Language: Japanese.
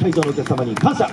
会場のお客様に感謝。